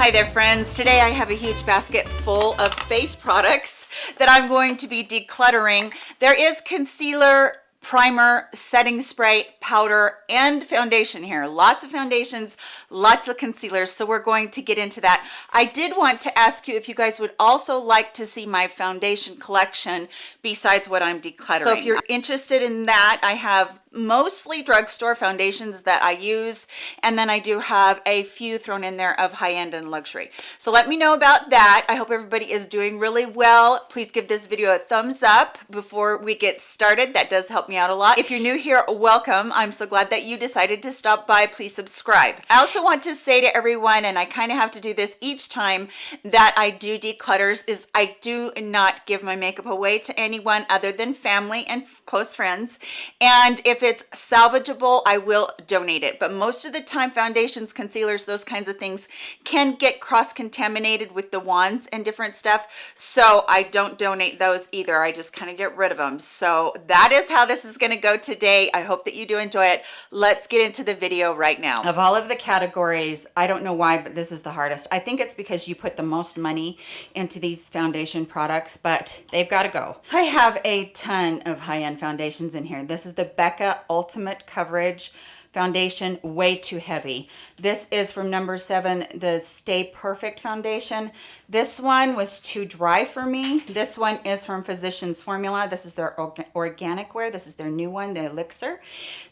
Hi there friends. Today I have a huge basket full of face products that I'm going to be decluttering. There is concealer, primer, setting spray, powder, and foundation here. Lots of foundations, lots of concealers, so we're going to get into that. I did want to ask you if you guys would also like to see my foundation collection besides what I'm decluttering. So if you're interested in that, I have mostly drugstore foundations that I use and then I do have a few thrown in there of high-end and luxury. So let me know about that. I hope everybody is doing really well. Please give this video a thumbs up before we get started. That does help me out a lot. If you're new here welcome. I'm so glad that you decided to stop by. Please subscribe. I also want to say to everyone and I kind of have to do this each time that I do declutters is I do not give my makeup away to anyone other than family and close friends and if it's salvageable i will donate it. But most of the time foundations concealers those kinds of things can get cross contaminated with the wands and different stuff so i don't donate those either. I just kind of get rid of them so that is how this is going to go today. I hope that you do enjoy it. Let's get into the video right now. Of all of the categories i don't know why but this is the hardest. I think it's because you put the most money into these foundation products but they've got to go. I have a ton of high-end foundations in here. This is the Becca Ultimate Coverage Foundation, way too heavy. This is from number seven, the Stay Perfect Foundation. This one was too dry for me. This one is from Physicians Formula. This is their organic wear. This is their new one, the Elixir.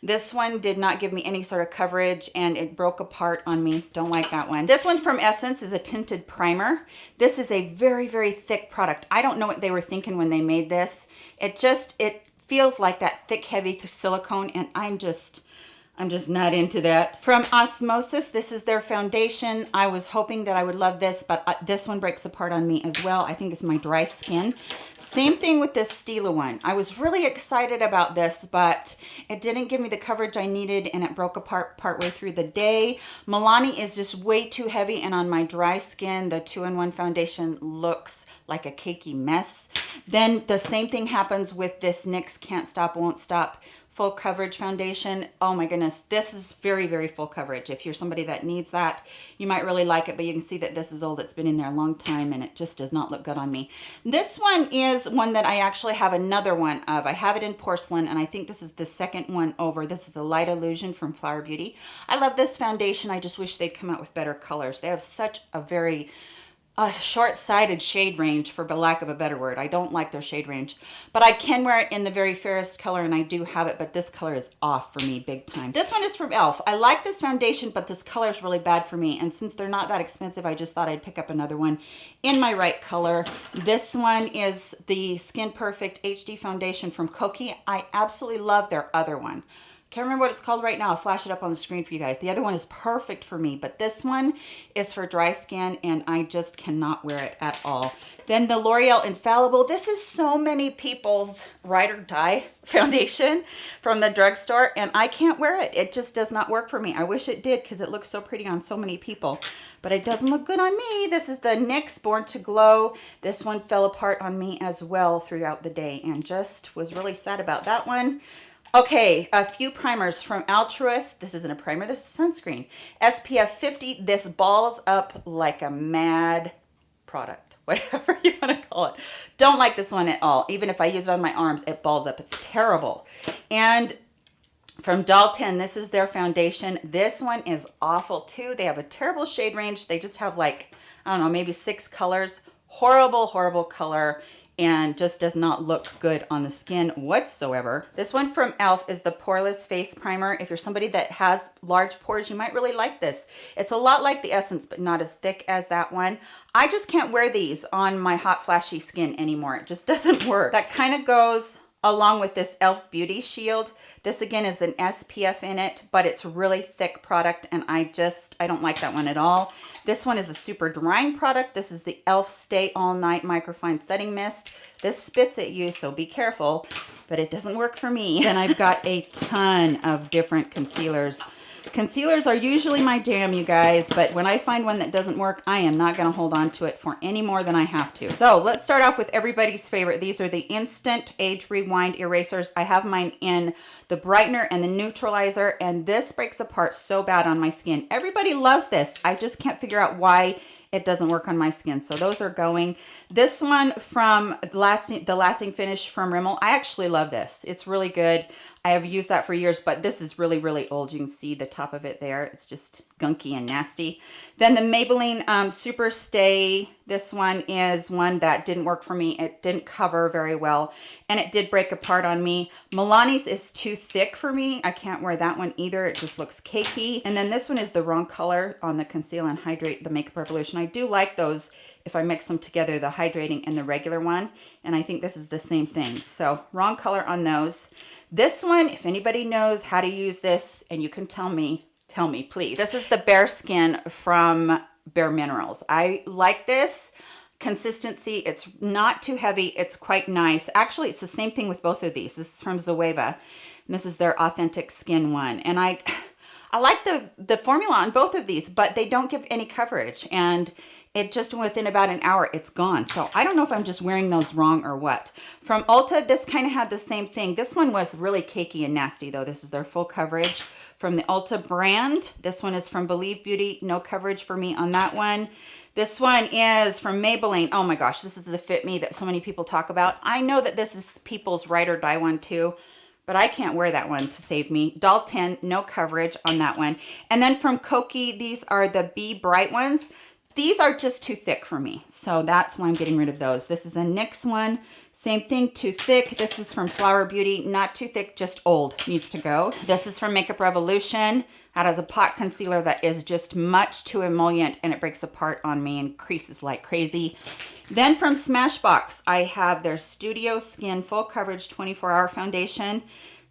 This one did not give me any sort of coverage and it broke apart on me. Don't like that one. This one from Essence is a tinted primer. This is a very, very thick product. I don't know what they were thinking when they made this. It just, it feels like that thick, heavy silicone, and I'm just, I'm just not into that. From Osmosis, this is their foundation. I was hoping that I would love this, but uh, this one breaks apart on me as well. I think it's my dry skin. Same thing with this Stila one. I was really excited about this, but it didn't give me the coverage I needed and it broke apart partway through the day. Milani is just way too heavy and on my dry skin, the two-in-one foundation looks like a cakey mess. Then the same thing happens with this NYX Can't Stop Won't Stop full coverage foundation. Oh my goodness, this is very, very full coverage. If you're somebody that needs that, you might really like it, but you can see that this is old. It's been in there a long time and it just does not look good on me. This one is one that I actually have another one of. I have it in porcelain and I think this is the second one over. This is the Light Illusion from Flower Beauty. I love this foundation. I just wish they'd come out with better colors. They have such a very a short-sighted shade range for lack of a better word. I don't like their shade range, but I can wear it in the very fairest color and I do have it, but this color is off for me big time. This one is from e.l.f. I like this foundation, but this color is really bad for me. And since they're not that expensive, I just thought I'd pick up another one in my right color. This one is the Skin Perfect HD foundation from Kokie. I absolutely love their other one can't remember what it's called right now. I'll flash it up on the screen for you guys. The other one is perfect for me, but this one is for dry skin and I just cannot wear it at all. Then the L'Oreal Infallible. This is so many people's ride or die foundation from the drugstore and I can't wear it. It just does not work for me. I wish it did because it looks so pretty on so many people, but it doesn't look good on me. This is the NYX Born to Glow. This one fell apart on me as well throughout the day and just was really sad about that one. Okay, a few primers from Altruist. This isn't a primer, this is sunscreen. SPF 50, this balls up like a mad product, whatever you want to call it. Don't like this one at all. Even if I use it on my arms, it balls up. It's terrible. And from Doll 10, this is their foundation. This one is awful too. They have a terrible shade range. They just have like, I don't know, maybe six colors. Horrible, horrible color and just does not look good on the skin whatsoever. This one from e.l.f. is the Poreless Face Primer. If you're somebody that has large pores, you might really like this. It's a lot like the Essence, but not as thick as that one. I just can't wear these on my hot flashy skin anymore. It just doesn't work. That kind of goes along with this e.l.f. Beauty Shield. This again is an SPF in it, but it's really thick product and I just, I don't like that one at all. This one is a super drying product. This is the e.l.f. Stay All Night Microfine Setting Mist. This spits at you, so be careful, but it doesn't work for me. And I've got a ton of different concealers Concealers are usually my jam, you guys, but when I find one that doesn't work, I am not going to hold on to it for any more than I have to. So let's start off with everybody's favorite. These are the Instant Age Rewind Erasers. I have mine in the brightener and the neutralizer, and this breaks apart so bad on my skin. Everybody loves this. I just can't figure out why it doesn't work on my skin. So those are going. This one from lasting, the lasting finish from Rimmel, I actually love this. It's really good. I have used that for years, but this is really, really old. You can see the top of it there. It's just gunky and nasty. Then the Maybelline um, Super Stay, this one is one that didn't work for me. It didn't cover very well, and it did break apart on me. Milani's is too thick for me. I can't wear that one either. It just looks cakey. And then this one is the wrong color on the Conceal and Hydrate, the Makeup Revolution. I do like those if I mix them together, the hydrating and the regular one. And I think this is the same thing. So wrong color on those. This one, if anybody knows how to use this and you can tell me, tell me please. This is the Bare Skin from Bare Minerals. I like this consistency. It's not too heavy. It's quite nice. Actually, it's the same thing with both of these. This is from Zoeva. And this is their Authentic Skin one. And I... I like the, the formula on both of these, but they don't give any coverage. And it just within about an hour, it's gone. So I don't know if I'm just wearing those wrong or what. From Ulta, this kind of had the same thing. This one was really cakey and nasty though. This is their full coverage from the Ulta brand. This one is from Believe Beauty. No coverage for me on that one. This one is from Maybelline. Oh my gosh, this is the Fit Me that so many people talk about. I know that this is people's ride or die one too but I can't wear that one to save me. Doll 10, no coverage on that one. And then from Kokie, these are the Be Bright ones. These are just too thick for me, so that's why I'm getting rid of those. This is a NYX one. Same thing, too thick. This is from Flower Beauty. Not too thick, just old. Needs to go. This is from Makeup Revolution. That has a pot concealer that is just much too emollient and it breaks apart on me and creases like crazy. Then from Smashbox, I have their Studio Skin Full Coverage 24 Hour Foundation.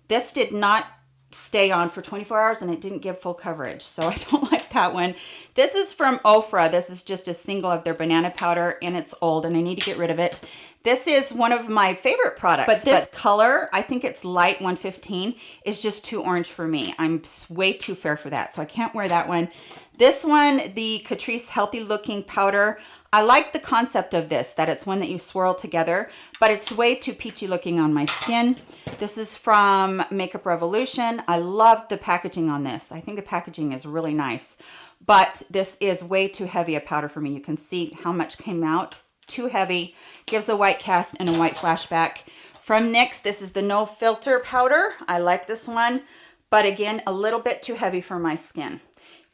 This did not stay on for 24 hours and it didn't give full coverage. So I don't like that one. This is from Ofra. This is just a single of their banana powder and it's old and I need to get rid of it. This is one of my favorite products, but this but color, I think it's light 115, is just too orange for me. I'm way too fair for that, so I can't wear that one. This one, the Catrice Healthy Looking Powder, I like the concept of this, that it's one that you swirl together, but it's way too peachy looking on my skin. This is from Makeup Revolution. I love the packaging on this. I think the packaging is really nice, but this is way too heavy a powder for me. You can see how much came out. Too heavy. Gives a white cast and a white flashback. From NYX, this is the No Filter powder. I like this one, but again, a little bit too heavy for my skin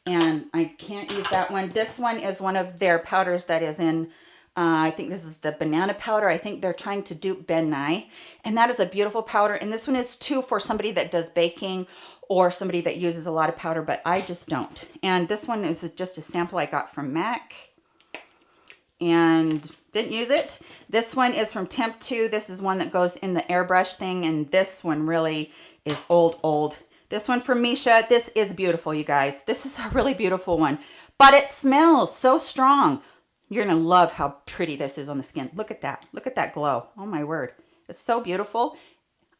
and I can't use that one. This one is one of their powders that is in, uh, I think this is the banana powder. I think they're trying to dupe Ben Nye, and that is a beautiful powder. And this one is too for somebody that does baking or somebody that uses a lot of powder, but I just don't. And this one is just a sample I got from MAC and didn't use it. This one is from Temptu. This is one that goes in the airbrush thing, and this one really is old, old. This one from Missha. This is beautiful, you guys. This is a really beautiful one, but it smells so strong. You're going to love how pretty this is on the skin. Look at that. Look at that glow. Oh, my word. It's so beautiful.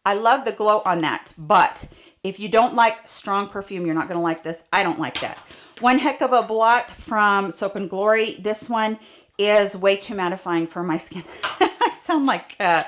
I love the glow on that, but if you don't like strong perfume, you're not going to like this. I don't like that. One heck of a blot from Soap and Glory. This one is way too mattifying for my skin. I sound like uh,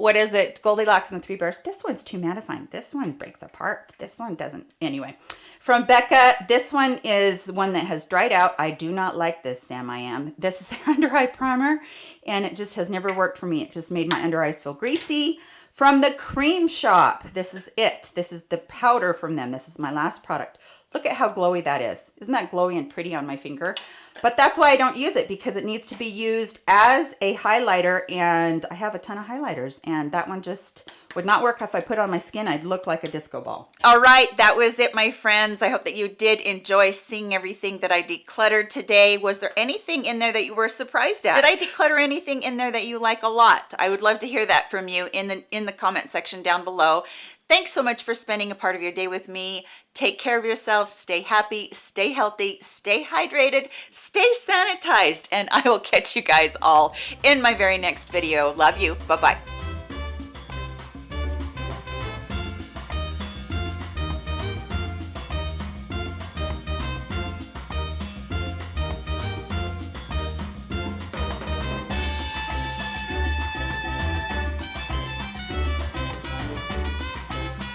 what is it? Goldilocks and the Three Bears. This one's too mattifying. This one breaks apart. This one doesn't. Anyway, from Becca, this one is one that has dried out. I do not like this Sam I Am. This is their under eye primer, and it just has never worked for me. It just made my under eyes feel greasy. From the Crème Shop, this is it. This is the powder from them. This is my last product. Look at how glowy that is. Isn't that glowy and pretty on my finger? But that's why I don't use it because it needs to be used as a highlighter and I have a ton of highlighters and that one just would not work if I put it on my skin. I'd look like a disco ball. All right, that was it, my friends. I hope that you did enjoy seeing everything that I decluttered today. Was there anything in there that you were surprised at? Did I declutter anything in there that you like a lot? I would love to hear that from you in the in the comment section down below. Thanks so much for spending a part of your day with me. Take care of yourselves, stay happy, stay healthy, stay hydrated, stay sanitized, and I will catch you guys all in my very next video. Love you. Bye-bye.